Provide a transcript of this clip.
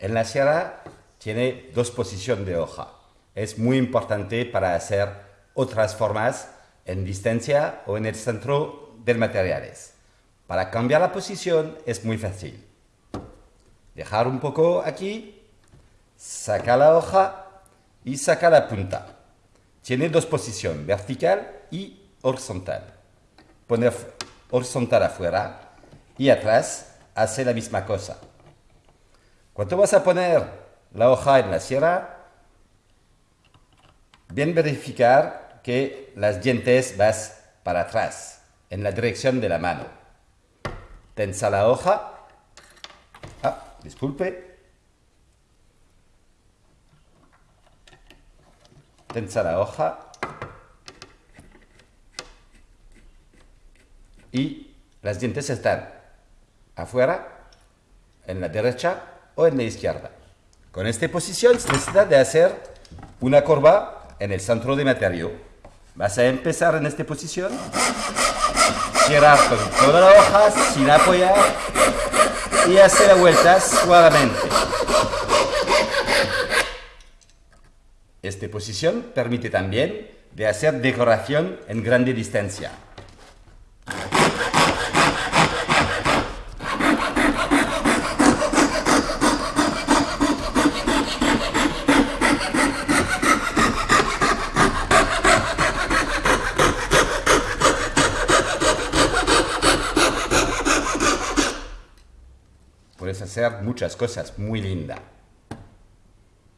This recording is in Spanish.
En la sierra tiene dos posiciones de hoja. Es muy importante para hacer otras formas en distancia o en el centro del materiales. Para cambiar la posición es muy fácil. Dejar un poco aquí, saca la hoja y saca la punta. Tiene dos posiciones, vertical y horizontal. Poner horizontal afuera y atrás hace la misma cosa. Cuando vas a poner la hoja en la sierra, bien verificar que las dientes vas para atrás, en la dirección de la mano. Tensa la hoja. Ah, disculpe. Tensa la hoja. Y las dientes están afuera, en la derecha o en la izquierda. Con esta posición se necesita de hacer una curva en el centro de material. Vas a empezar en esta posición, girar con toda la hoja sin apoyar y hacer la vuelta suavemente. Esta posición permite también de hacer decoración en grande distancia. Puedes hacer muchas cosas muy lindas.